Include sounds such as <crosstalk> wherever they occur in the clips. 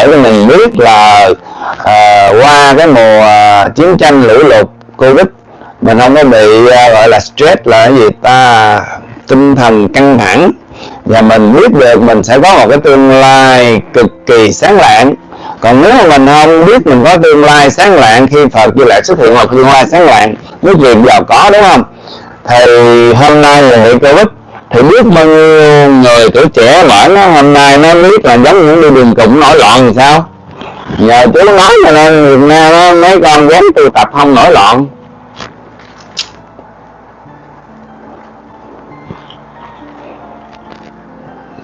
để cho mình biết là à, qua cái mùa ờ, chiến tranh lũ lụt covid mình không có bị à, gọi là stress là cái gì ta tinh thần căng thẳng. Và mình biết được mình sẽ có một cái tương lai cực kỳ sáng lạng. Còn nếu mà mình không biết mình có tương lai sáng lạng khi Phật Di lại xuất hiện một tương lai sáng lạng với chuyện giàu có đúng không? Thì hôm nay là hiện Covid thì biết bao nhiêu người tuổi trẻ mở nó hôm nay nó biết là giống những đi đường cùng nổi loạn thì sao? Nhờ chú nói cho nên Việt Nam đó, mấy con dám tu tập không nổi loạn.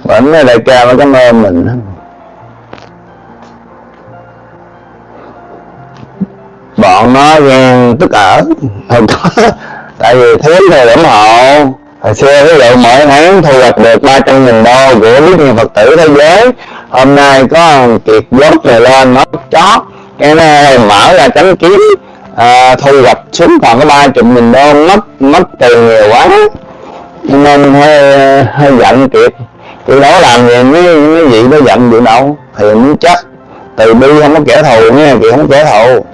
Vẫn đại ca nó cảm ơn mình bọn nó ghen tức ở. Không có. Tại vì thiếu người ủng hộ hồi xưa ví dụ mỗi tháng thu hoạch được 300 nghìn đô của biết nhiều phật tử thế giới. Hôm nay có kiệt dốt này lên nó chót. Cái này mở ra tránh kiếm à, thu hoạch xuống còn có ba chục nghìn đô mất mất tiền nhiều quá. Nên hơi hơi giận kiệt. Chị đó làm gì mấy mấy vị nó giận gì đâu. Thì muốn chắc từ bi không có kẻ thù nha chị không có kẻ thù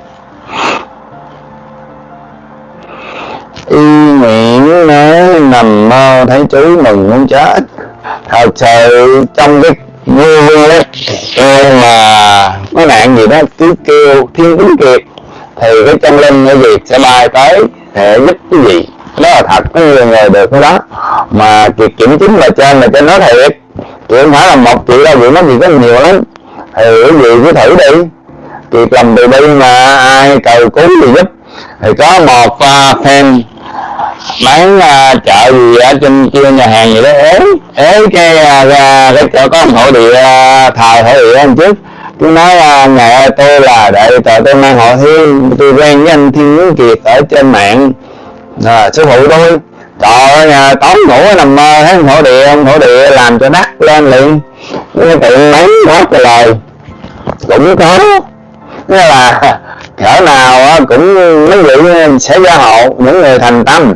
y nguyện nói nằm mơ thấy chú mừng muốn chết. Thật sự trong cái vui vui đấy mà có nạn gì đó cứ kêu thiên tính kiệt thì cái chân linh cái gì sẽ bay tới để giúp cái gì? Đó là thật có nhiều người được cái đó. Mà kiệt kiểm chứng là trên là trên nói thiệt. Chị không phải là một chị đâu vậy nó gì có nhiều lắm. Thì cái gì cứ thử đi. Kiệt làm từ bi mà ai cầu cứu thì giúp. Thì có một à, uh, fan bán uh, chợ gì ở trên kia nhà hàng gì đó. Ế ế cái uh, cái chỗ có hộ địa uh, thờ hộ địa anh trước tôi nói uh, ngày ơi tôi là đại tờ tôi mang họ thiên tôi quen với anh thiên Nguyễn kiệt ở trên mạng. À, sư phụ tôi trời ơi tối ngủ nằm mơ thấy thổ địa ông thổ địa làm cho đắt lên liền. Cái tiện mấy quá trời lời. Cũng có. Nghĩa là <laughs> cỡ nào cũng mấy vị sẽ gia hộ những người thành tâm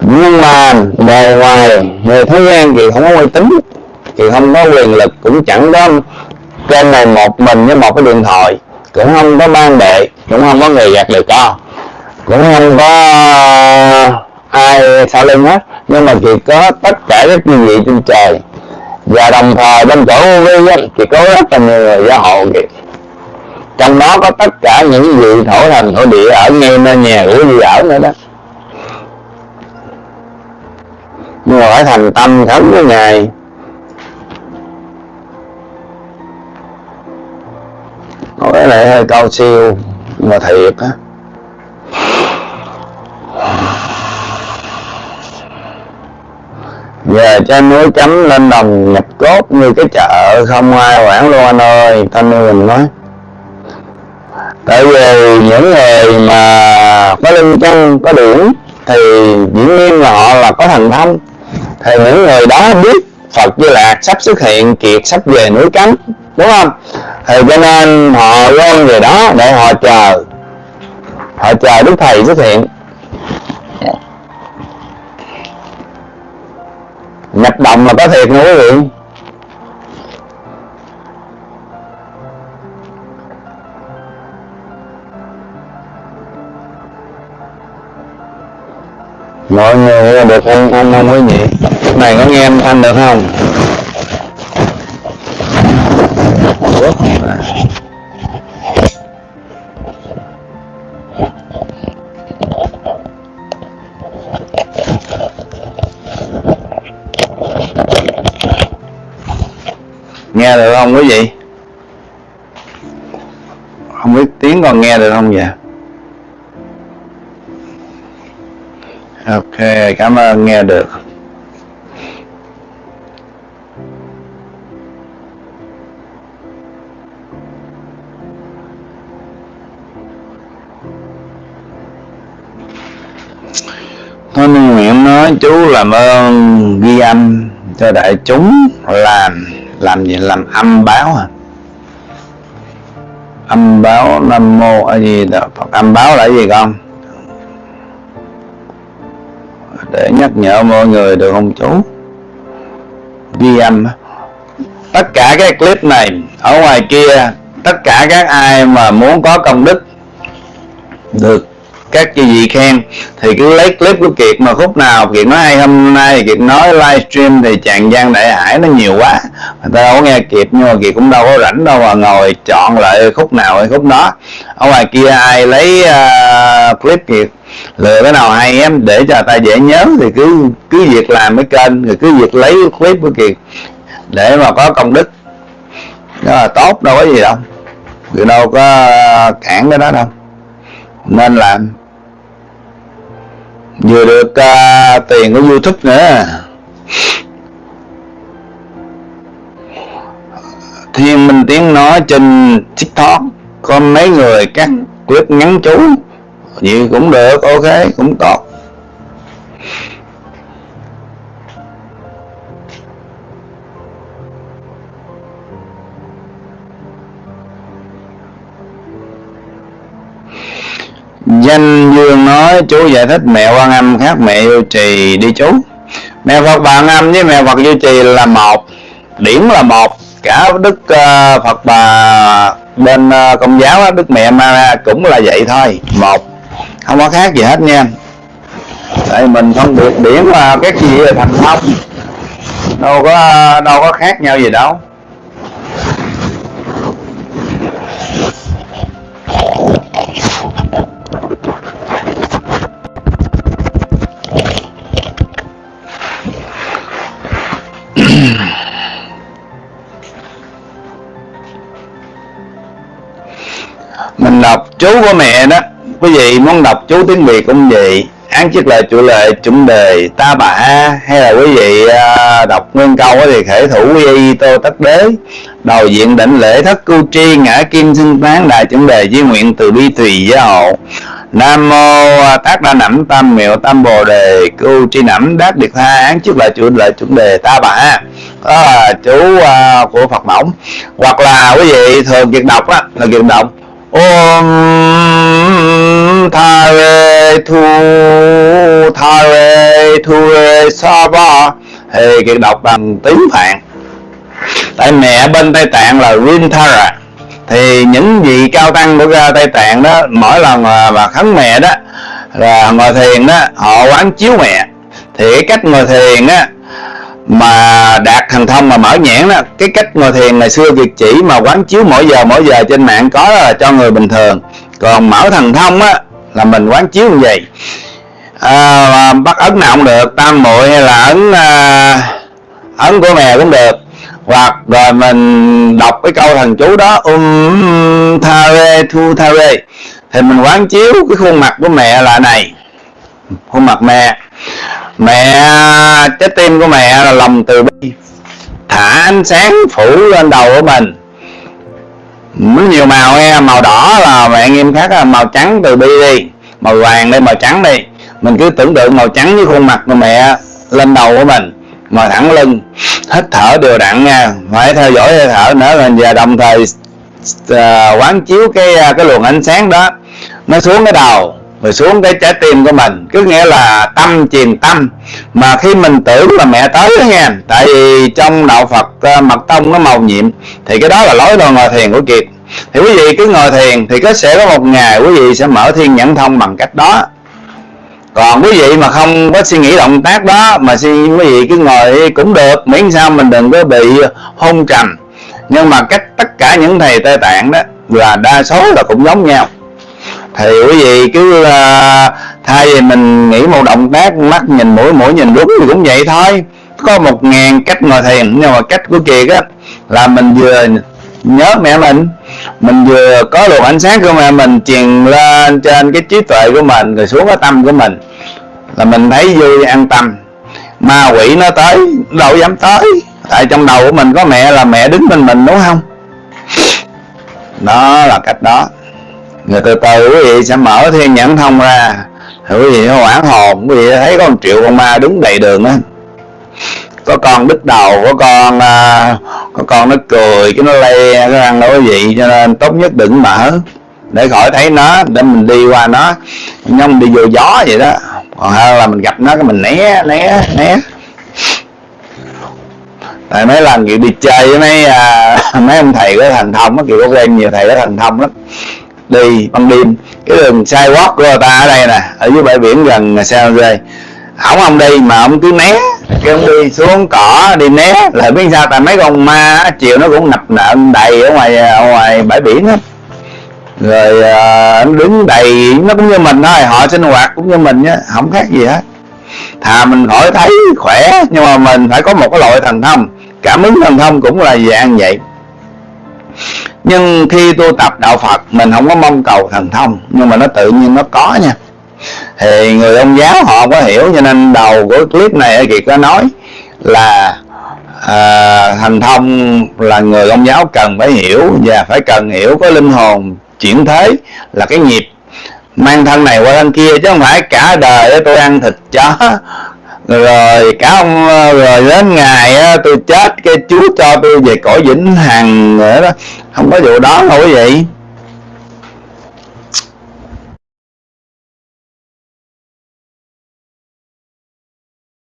nhưng mà bề ngoài người thế gian thì không có uy tín, thì không có quyền lực cũng chẳng có trên này một mình với một cái điện thoại, cũng không có ban đệ, cũng không có người gạt lời co cũng không có ờ, ai sau lưng hết. Nhưng mà chỉ có tất cả các quý vị trên trời. Và đồng thời bên chỗ vi thì có rất là nhiều người gia hộ kìa trong đó có tất cả những vị thổ thành thổ địa ở ngay nơi nhà của gì ở nữa đó. Nhưng mà phải thành tâm khấn với ngài. Nói lại hơi cao siêu, mà thiệt á. Về trên núi chấm lên đồng nhập cốt như cái chợ, không ai quản luôn anh ơi thanh mình nói tại vì những người mà có linh chân có điểm thì diễn nhiên là họ là có thành thông thì những người đó biết Phật Di Lạc sắp xuất hiện kiệt sắp về núi cấm, đúng không? Thì cho nên họ gom về đó để họ chờ. Họ chờ Đức Thầy xuất hiện. Nhập động là có thiệt nha quý vị. Mọi người nghe được không? Không không quý vị này, có nghe âm thanh được không? Nghe được không? Quý vị không biết tiếng còn nghe được không vậy? Ok, cảm ơn, nghe được. Thôi nguyện nói, chú làm ơn ghi âm cho đại chúng, làm làm gì? Làm âm báo à âm báo nam mô a di đà phật. Âm báo là gì con? Để nhắc nhở mọi người được không chú? Ghi âm tất cả cái clip này, ở ngoài kia, tất cả các ai mà muốn có công đức, được các chị vị khen thì cứ lấy clip của Kiệt mà khúc nào Kiệt nói hay hôm nay Kiệt nói livestream thì chàng Giang đại hải nó nhiều quá. Người ta đâu có nghe Kiệt nhưng mà Kiệt cũng đâu có rảnh đâu mà ngồi chọn lại khúc nào hay khúc đó. Ở ngoài kia ai lấy uh, clip Kiệt? Lựa cái nào hay em để cho ta dễ nhớ thì cứ cứ việc làm cái kênh rồi cứ việc lấy clip của Kiệt để mà có công đức. Đó là tốt đâu có gì đâu. Kiệt đâu có cản cái đó đâu. Nên làm vừa được uh, tiền của youtube nữa. Thiên minh tiếng nói trên tiktok có mấy người cắt clip ngắn chú. Gì cũng được ok cũng tốt. Danh dương nói chú giải thích mẹ quan âm khác mẹ yêu trì đi chú. Mẹ phật Bà âm với mẹ phật duy trì là một điểm là một. Cả đức uh, phật bà bên uh, công giáo đức mẹ Maria cũng là vậy thôi một. Không có khác gì hết nha. Tại mình không được điểm là cái gì là thành thông đâu có đâu có khác nhau gì đâu. Mình đọc chú của mẹ đó. Quý vị muốn đọc chú tiếng việt cũng vậy. Án chức lời chủ lệ chuẩn đề ta bà hay là quý vị à, đọc nguyên câu thì khể thủ quy y tô tất đế. Đầu diện đảnh lễ thất cưu tri ngã kim xưng tán đại chuẩn đề di nguyện từ bi tùy gia hộ nam mô tác đa nẩm tam miệu tam bồ đề cưu tri nẩm đát điệt tha án chức lời chủ lệ chuẩn đề ta bà. Đó là chú à, của phật mỏng hoặc là quý vị thường việc đọc á, là việc đọc ôm tha rê thu tha rê thu rê sa ba thì kiệt đọc bằng tiếng phạn. Tại mẹ bên tây tạng là rintara thì những vị cao tăng của tây tạng đó, mỗi lần mà khấn mẹ đó, là ngồi thiền đó, họ quán chiếu mẹ. Thì cái cách ngồi thiền á mà đạt thần thông mà mở nhãn đó cái cách ngồi thiền ngày xưa việc chỉ mà quán chiếu mỗi giờ mỗi giờ trên mạng có là cho người bình thường. Còn mở thần thông á là mình quán chiếu như vậy. À, bắt ấn nào cũng được tam muội hay là ấn à, ấn của mẹ cũng được. Hoặc rồi mình đọc cái câu thần chú đó um tha rê thu tha rê. Thì mình quán chiếu cái khuôn mặt của mẹ là này. Khuôn mặt mẹ mẹ trái tim của mẹ là lòng từ bi. Thả ánh sáng phủ lên đầu của mình. Nó nhiều màu nghe màu đỏ là mẹ nghiêm khắc là màu trắng từ bi đi. Màu vàng đi màu trắng đi. Mình cứ tưởng tượng màu trắng với khuôn mặt của mẹ lên đầu của mình. Ngồi thẳng lưng hít thở đều đặn nha. Phải theo dõi hơi thở nữa và đồng thời uh, quán chiếu cái ờ, cái luồng ánh sáng đó. Nó xuống cái đầu rồi xuống cái trái tim của mình. Cứ nghĩa là tâm truyền tâm. Mà khi mình tưởng là mẹ tới đó nha tại vì trong đạo Phật ờ, mật tông nó màu nhiệm, thì cái đó là lối đồ ngồi thiền của kiệt. Thì quý vị cứ ngồi thiền thì có sẽ có một ngày quý vị sẽ mở thiên nhãn thông bằng cách đó. Còn quý vị mà không có suy nghĩ động tác đó, mà suy quý vị cứ ngồi cũng được, miễn sao mình đừng có bị hôn trầm. Nhưng mà cách tất cả những thầy tây tạng đó là đa số là cũng giống nhau thì quý vị cứ uh, thay vì mình nghĩ một động tác mắt nhìn mũi mũi nhìn đúng thì cũng vậy thôi. Có một ngàn cách ngồi thiền nhưng mà cách của kiệt á là mình vừa nhớ mẹ mình mình vừa có luồng ánh sáng của mẹ mình truyền lên trên cái trí tuệ của mình rồi xuống cái tâm của mình. Là mình thấy vui an tâm. Ma quỷ nó tới đâu dám tới. Tại trong đầu của mình có mẹ là mẹ đứng bên mình đúng không? Đó là cách đó người từ từ quý vị sẽ mở thiên nhãn thông ra. Quý vị hoảng hồn quý vị thấy có một triệu con ma đứng đầy đường đó có con đứt đầu có con à, có con nó cười cái nó le cái răng đó quý vị cho nên tốt nhất đừng mở. Để khỏi thấy nó để mình đi qua nó. Nhưng đi vô gió vậy đó. Còn hơn là mình gặp nó cái mình né né né. Tại mấy lần kiểu đi chơi với mấy à, <laughs> mấy ông thầy có thần thông á kiểu có quen nhiều thầy có thần thông lắm đi ban đêm. Cái đường sidewalk của ta ở đây nè ở dưới bãi biển gần San Jose. Ổng không đi mà ông cứ né. Cái ông đi xuống cỏ đi né. Là biết sao tại mấy con ma chiều nó cũng nập nợn đầy ở ngoài ở ngoài bãi biển á. Rồi ờ, à, nó đứng đầy nó cũng như mình thôi họ sinh hoạt cũng như mình nhá không khác gì hết. Thà mình khỏi thấy khỏe nhưng mà mình phải có một cái loại thần thông. Cảm ứng thần thông cũng là dạng vậy nhưng khi tu tập đạo Phật mình không có mong cầu thần thông nhưng mà nó tự nhiên nó có nha. Thì người ông giáo họ có hiểu cho nên đầu của clip này kiệt có nói là à, thành thông là người ông giáo cần phải hiểu và phải cần hiểu có linh hồn chuyển thế là cái nghiệp mang thân này qua thân kia chứ không phải cả đời tôi ăn thịt chó rồi, cả ông ờ, rồi đến ngày tôi chết, cái chúa cho tôi về cõi vĩnh hằng nữa đó. Không có vụ đó đâu quý vị.